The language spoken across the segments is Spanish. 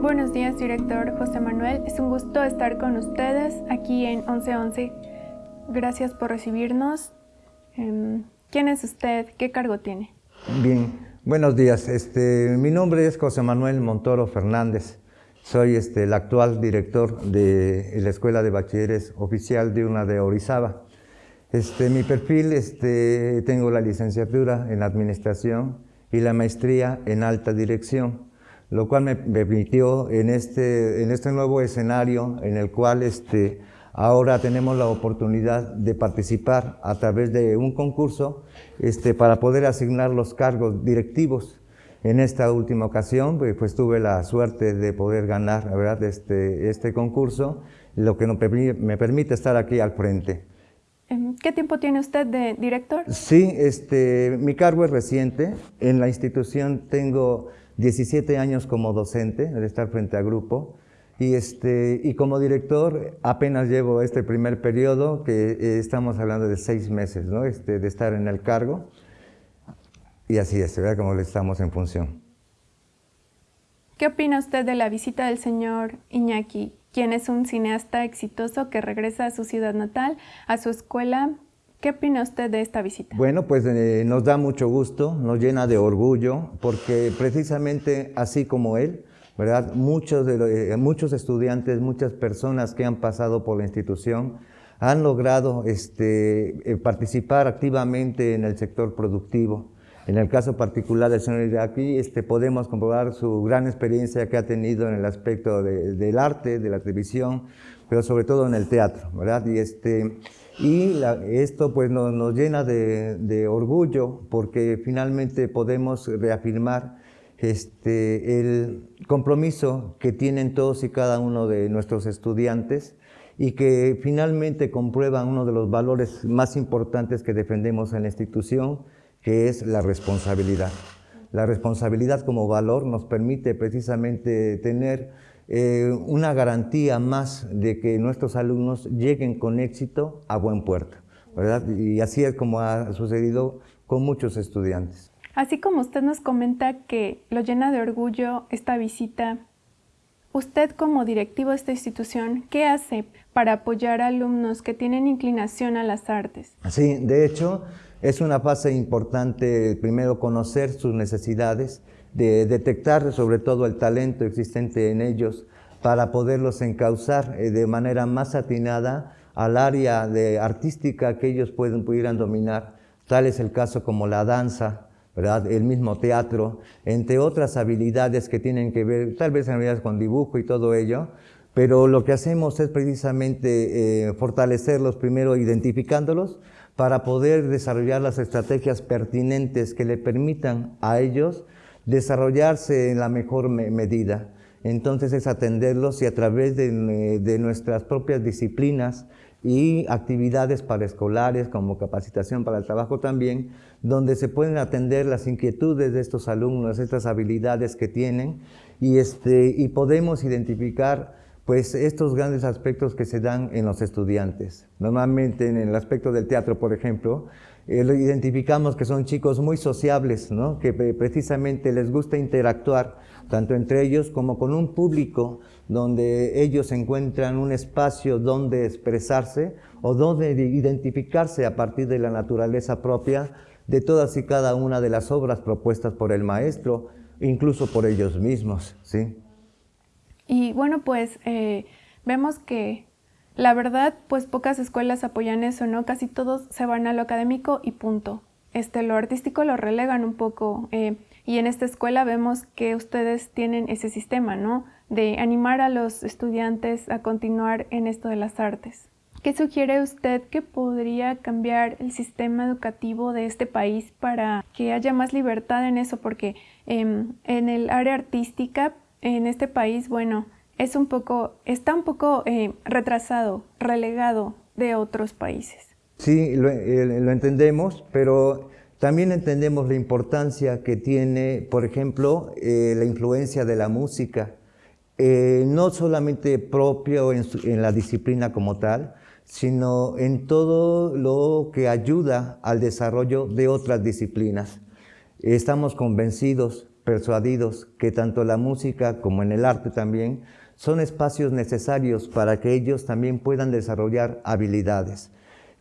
Buenos días, director José Manuel. Es un gusto estar con ustedes aquí en 1111. Gracias por recibirnos. Em, ¿Quién es usted? ¿Qué cargo tiene? Bien, buenos días. Este, mi nombre es José Manuel Montoro Fernández. Soy este, el actual director de la Escuela de Bachilleres Oficial de una de Orizaba. Este, mi perfil, este, tengo la licenciatura en Administración y la maestría en Alta Dirección, lo cual me permitió en este, en este nuevo escenario en el cual este, ahora tenemos la oportunidad de participar a través de un concurso este, para poder asignar los cargos directivos en esta última ocasión, pues, pues, tuve la suerte de poder ganar ¿verdad? Este, este concurso, lo que me permite estar aquí al frente. Em, ¿Qué tiempo tiene usted de director? Sí, este, mi cargo es reciente. En la institución tengo 17 años como docente, de estar frente a grupo. Y, este, y como director apenas llevo este primer periodo, que eh, estamos hablando de seis meses ¿no? este, de estar en el cargo. Y así es, ¿verdad? Como estamos en función. ¿Qué opina usted de la visita del señor Iñaki, quien es un cineasta exitoso que regresa a su ciudad natal, a su escuela? ¿Qué opina usted de esta visita? Bueno, pues eh, nos da mucho gusto, nos llena de orgullo, porque precisamente así como él, ¿verdad? Muchos, de, eh, muchos estudiantes, muchas personas que han pasado por la institución han logrado este, eh, participar activamente en el sector productivo. En el caso particular del señor Iraqi, este, podemos comprobar su gran experiencia que ha tenido en el aspecto del arte, de la televisión, pero sobre todo en el teatro, ¿verdad? Y, este, y esto pues nos, llena de, orgullo porque finalmente podemos reafirmar este, el compromiso que tienen todos y cada uno de nuestros estudiantes y que finalmente comprueban uno de los valores más importantes que defendemos en la institución, que es la responsabilidad. La responsabilidad como valor nos permite precisamente tener eh, una garantía más de que nuestros alumnos lleguen con éxito a buen puerto, ¿verdad? Y así es como ha sucedido con muchos estudiantes. Así como usted nos comenta que lo llena de orgullo esta visita, usted como directivo de esta institución, ¿qué hace para apoyar a alumnos que tienen inclinación a las artes? Sí, de hecho, es una fase importante, primero, conocer sus necesidades, de detectar sobre todo el talento existente en ellos para poderlos encauzar eh, de manera más atinada al área de artística que ellos pueden, pudieran dominar. Tal es el caso como la danza, ¿verdad? el mismo teatro, entre otras habilidades que tienen que ver, tal vez en realidad con dibujo y todo ello, pero lo que hacemos es precisamente eh, fortalecerlos primero identificándolos, para poder desarrollar las estrategias pertinentes que le permitan a ellos desarrollarse en la mejor medida. Entonces es atenderlos y a través de, de nuestras propias disciplinas y actividades paraescolares como capacitación para el trabajo también, donde se pueden atender las inquietudes de estos alumnos, estas habilidades que tienen y, este, y podemos identificar pues estos grandes aspectos que se dan en los estudiantes. Normalmente en el aspecto del teatro, por ejemplo, eh, identificamos que son chicos muy sociables, ¿no? que precisamente les gusta interactuar tanto entre ellos como con un público donde ellos encuentran un espacio donde expresarse o donde identificarse a partir de la naturaleza propia de todas y cada una de las obras propuestas por el maestro, incluso por ellos mismos. ¿sí? Y bueno, pues eh, vemos que la verdad, pues pocas escuelas apoyan eso, ¿no? Casi todos se van a lo académico y punto. Este, lo artístico lo relegan un poco. Eh, y en esta escuela vemos que ustedes tienen ese sistema, ¿no? De animar a los estudiantes a continuar en esto de las artes. ¿Qué sugiere usted que podría cambiar el sistema educativo de este país para que haya más libertad en eso? Porque em, en el área artística en este país, bueno, es un poco, está un poco eh, retrasado, relegado de otros países. Sí, lo, eh, entendemos, pero también entendemos la importancia que tiene, por ejemplo, eh, la influencia de la música, no solamente propio en, en la disciplina como tal, sino en todo lo que ayuda al desarrollo de otras disciplinas. Estamos convencidos persuadidos que tanto la música como en el arte también son espacios necesarios para que ellos también puedan desarrollar habilidades.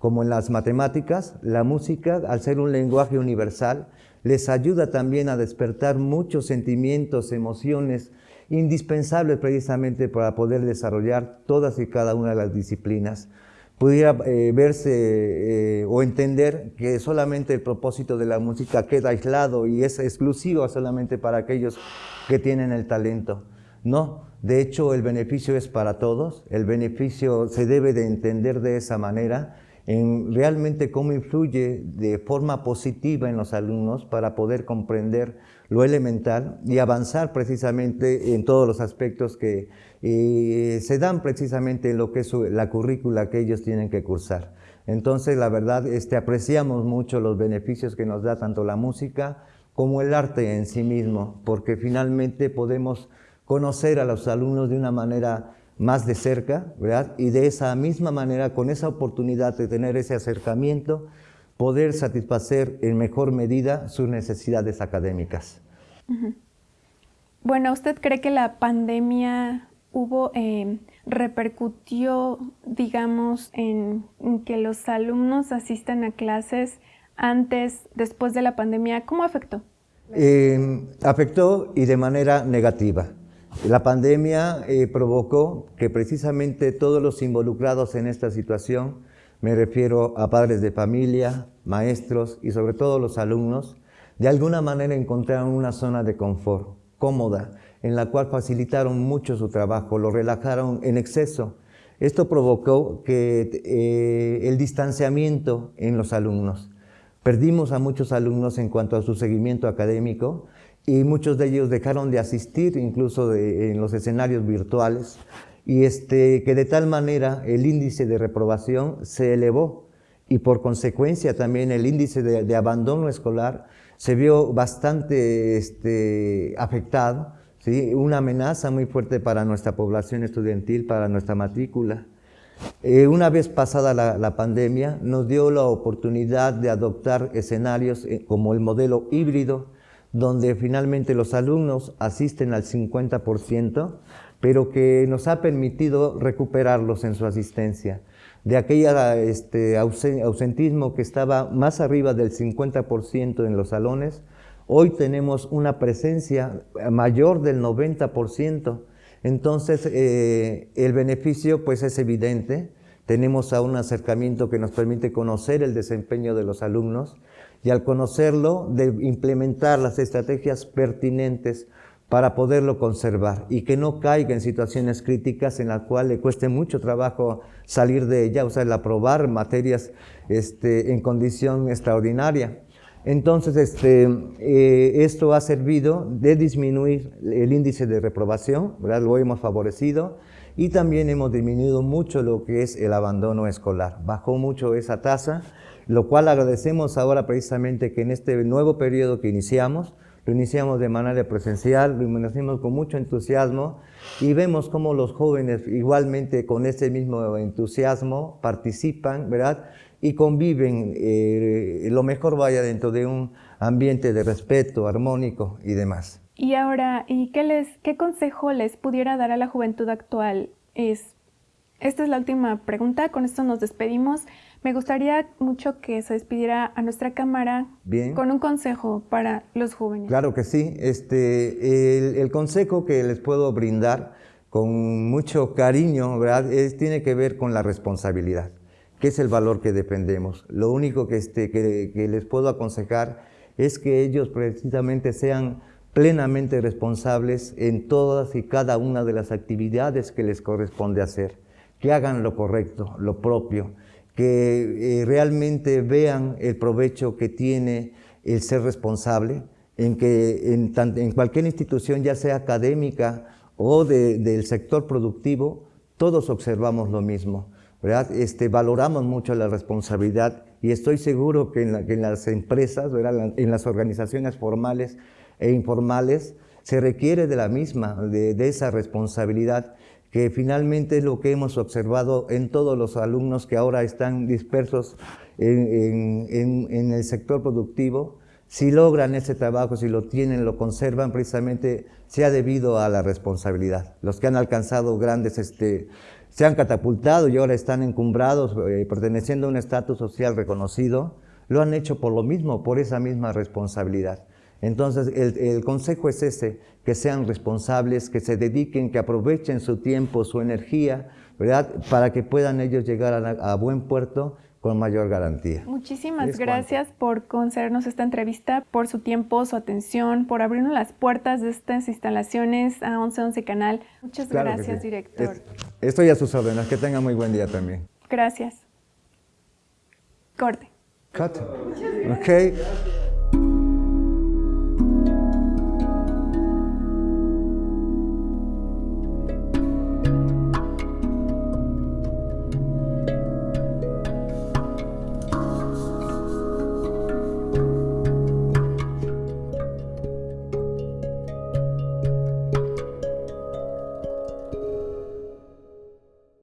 Como en las matemáticas, la música, al ser un lenguaje universal, les ayuda también a despertar muchos sentimientos, emociones, indispensables precisamente para poder desarrollar todas y cada una de las disciplinas. Pudiera eh, verse eh, o entender que solamente el propósito de la música queda aislado y es exclusivo solamente para aquellos que tienen el talento. No, de hecho el beneficio es para todos, el beneficio se debe de entender de esa manera en realmente cómo influye de forma positiva en los alumnos para poder comprender lo elemental y avanzar precisamente en todos los aspectos que eh, se dan precisamente en lo que es la currícula que ellos tienen que cursar. Entonces, la verdad, este, apreciamos mucho los beneficios que nos da tanto la música como el arte en sí mismo, porque finalmente podemos conocer a los alumnos de una manera más de cerca, ¿verdad? Y de esa misma manera, con esa oportunidad de tener ese acercamiento, poder satisfacer en mejor medida sus necesidades académicas. Bueno, ¿usted cree que la pandemia hubo, eh, repercutió, digamos, en, que los alumnos asistan a clases antes, después de la pandemia? ¿Cómo afectó? Eh, afectó y de manera negativa. La pandemia eh, provocó que precisamente todos los involucrados en esta situación, me refiero a padres de familia, maestros y sobre todo los alumnos, de alguna manera encontraron una zona de confort cómoda, en la cual facilitaron mucho su trabajo, lo relajaron en exceso. Esto provocó que eh, el distanciamiento en los alumnos. Perdimos a muchos alumnos en cuanto a su seguimiento académico, y muchos de ellos dejaron de asistir incluso en los escenarios virtuales y este, que de tal manera el índice de reprobación se elevó y por consecuencia también el índice de, abandono escolar se vio bastante este, afectado, ¿sí? una amenaza muy fuerte para nuestra población estudiantil, para nuestra matrícula. Eh, una vez pasada la, la, pandemia, nos dio la oportunidad de adoptar escenarios eh, como el modelo híbrido, donde finalmente los alumnos asisten al 50%, pero que nos ha permitido recuperarlos en su asistencia. De aquella este, ausentismo que estaba más arriba del 50% en los salones, hoy tenemos una presencia mayor del 90%. Entonces, eh, el beneficio pues es evidente. Tenemos a un acercamiento que nos permite conocer el desempeño de los alumnos, y al conocerlo de implementar las estrategias pertinentes para poderlo conservar y que no caiga en situaciones críticas en las cuales le cueste mucho trabajo salir de ella, o sea, el aprobar materias este, en condición extraordinaria. Entonces, este, eh, esto ha servido de disminuir el índice de reprobación, ¿verdad? lo hemos favorecido, y también hemos disminuido mucho lo que es el abandono escolar. Bajó mucho esa tasa lo cual agradecemos ahora precisamente que en este nuevo periodo que iniciamos, lo iniciamos de manera presencial, lo iniciamos con mucho entusiasmo y vemos cómo los jóvenes igualmente con ese mismo entusiasmo participan, ¿verdad? Y conviven, eh, lo mejor vaya dentro de un ambiente de respeto, armónico y demás. Y ahora, ¿y qué, les, qué consejo les pudiera dar a la juventud actual? Es, esta es la última pregunta, con esto nos despedimos. Me gustaría mucho que se despidiera a nuestra cámara con un consejo para los jóvenes. Claro que sí. Este, el, consejo que les puedo brindar con mucho cariño ¿verdad? Es, tiene que ver con la responsabilidad, que es el valor que dependemos. Lo único que, este, que, que les puedo aconsejar es que ellos precisamente sean plenamente responsables en todas y cada una de las actividades que les corresponde hacer, que hagan lo correcto, lo propio, que eh, realmente vean el provecho que tiene el ser responsable, en que en, cualquier institución, ya sea académica o del sector productivo, todos observamos lo mismo. ¿verdad? Este, valoramos mucho la responsabilidad y estoy seguro que en, las empresas, en las organizaciones formales e informales, se requiere de la misma, de, de esa responsabilidad que finalmente es lo que hemos observado en todos los alumnos que ahora están dispersos en, el sector productivo, si logran ese trabajo, si lo tienen, lo conservan, precisamente se ha debido a la responsabilidad. Los que han alcanzado grandes, este, se han catapultado y ahora están encumbrados, eh, perteneciendo a un estatus social reconocido, lo han hecho por lo mismo, por esa misma responsabilidad. Entonces, el, consejo es ese, que sean responsables, que se dediquen, que aprovechen su tiempo, su energía, ¿verdad? Para que puedan ellos llegar a, buen puerto con mayor garantía. Muchísimas gracias por concedernos esta entrevista, por su tiempo, su atención, por abrirnos las puertas de estas instalaciones a 1111 Canal. Muchas gracias, director. estoy a sus órdenes. Que tenga muy buen día también. Gracias. Corte. Cut. Ok.